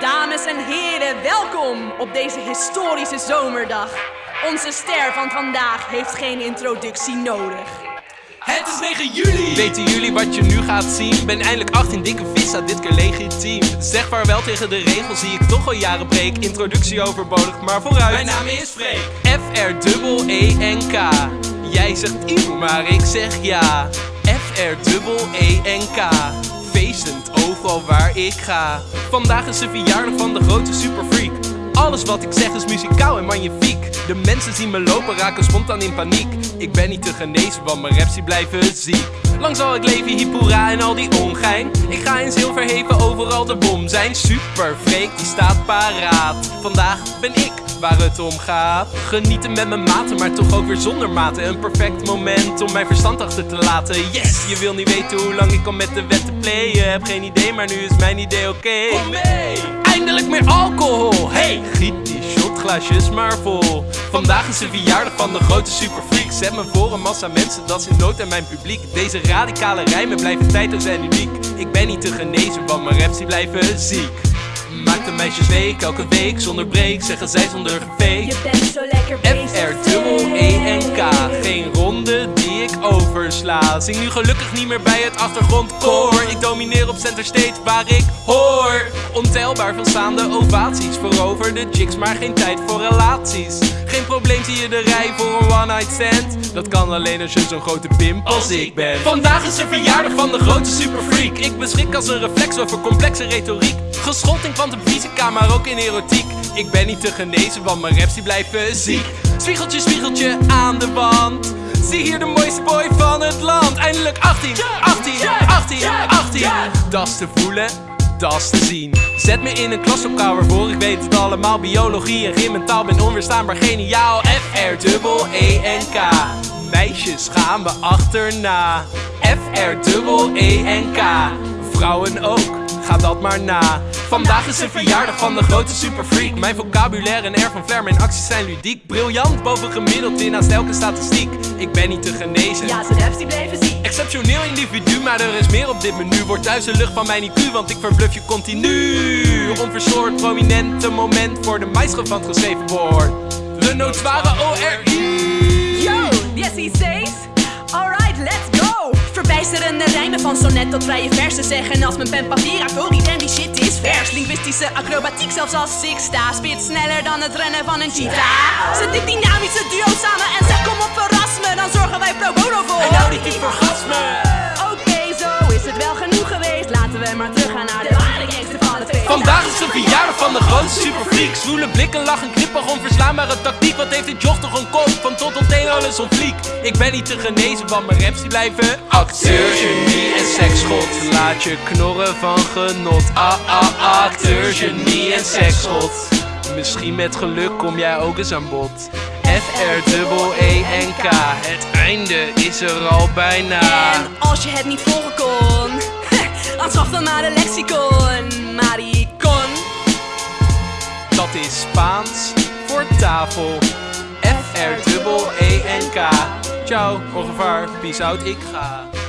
Dames en heren, welkom op deze historische zomerdag. Onze ster van vandaag heeft geen introductie nodig. Het is 9 juli! Weten jullie wat je nu gaat zien? Ben eindelijk 18, dikke visa, dit keer legitiem. Zeg vaarwel tegen de regels die ik toch al jaren breek. Introductie overbodig, maar vooruit. Mijn naam is Freek. F-R-E-E-N-K. Jij zegt Ivo, maar ik zeg ja. F-R-E-E-N-K. Feestend overal waar ik ga. Vandaag is de verjaardag van de grote superfreak. Alles wat ik zeg is muzikaal en magnifiek. De mensen zien me lopen raken spontaan in paniek. Ik ben niet te genezen, want mijn raps die blijven ziek. Lang zal ik leven, hippora en al die ongein. Ik ga in zilverheven overal de bom zijn. Super freak, die staat paraat. Vandaag ben ik waar het om gaat. Genieten met mijn maten, maar toch ook weer zonder maten. Een perfect moment om mijn verstand achter te laten. Yes, je wil niet weten hoe lang ik al met de wetten playen. Heb geen idee, maar nu is mijn idee oké. Kom mee! Eindelijk meer alcohol. Hey, giet die shotglaasjes maar vol. Vandaag is de verjaardag van de grote superfreak. Zet me voor een massa mensen, dat is in nood aan mijn publiek. Deze radicale rijmen blijven tijdloos en uniek. Ik ben niet te genezen, want mijn raps die blijven ziek. Maakt de meisjes week, elke week zonder break. Zeggen zij zonder gefake. Je bent zo lekker F-R-E-E-N-K. E Geen oversla. Zing nu gelukkig niet meer bij het achtergrondkoor. Ik domineer op center stage waar ik hoor. Ontelbaar veel staande ovaties. Veroverde chicks, maar geen tijd voor relaties. Geen probleem, zie je de rij voor een one night stand. Dat kan alleen als je zo'n grote pimp als ik ben. Vandaag is de verjaardag van de grote superfreak. Ik beschik als een reflex over complexe retoriek. Geschoold in kwantumfysica, maar ook in erotiek. Ik ben niet te genezen, want mijn raps die blijven ziek. Spiegeltje, spiegeltje aan de wand. Zie hier de mooiste boy van het land. Eindelijk 18, 18, 18, 18. Dat is te voelen, dat te zien. Zet me in een klaslokaal waarvoor ik weet het allemaal. Biologie en gym en taal ben onweerstaanbaar geniaal. F-R-E-E-N-K. Meisjes gaan me achterna. F-R-E-E-N-K. Vrouwen ook, ga dat maar na. Vandaag is de verjaardag van de grote superfreak. Mijn vocabulaire en air van flair, mijn acties zijn ludiek. Briljant, boven gemiddeld in naast elke statistiek. Ik ben niet te genezen. Ja, zijn raps die blijven ziek. Exceptioneel individu, maar er is meer op dit menu. Wordt thuis de lucht van mijn IQ, want ik verbluff je continu. Onverstoord, prominente moment voor de maisgevand geschreven woord. De notoire O-R-I. Yo, yes he says. Alright, let's go. Verbijsterende rijmen van sonnet tot vrije versen zeggen als mijn pen papier. Holy damn, die shit is vers. Linguïstische acrobatiek, zelfs als ik sta. Spit sneller dan het rennen van een cheetah. Zet dit dynamische duo samen en zeg kom op verras me. Dan zorgen wij pro bono voor. En nou die orgasme! Oké, zo is het wel genoeg geweest. Laten we maar teruggaan naar de ware gangster van het feest. Vandaag is de verjaardag van de grootste superfreak. Zwoele blikken, lachen, knippig, onverslaanbare tactiek. Wat heeft dit joch toch een kop? Van tot alles op fliek. Ik ben niet te genezen, want mijn raps die blijven acteur, genie en seksgod. Laat je knorren van genot. Ah, ah, acteur, genie en seksgod. Misschien met geluk kom jij ook eens aan bod. F-R-E-E-N-K. Het einde is er al bijna. En als je het niet volgen kon, zocht dan maar de lexicon. Maricon. Dat is Spaans voor tafel. F-R-E-E-N-K. Ciao, revoir, peace out, ik ga.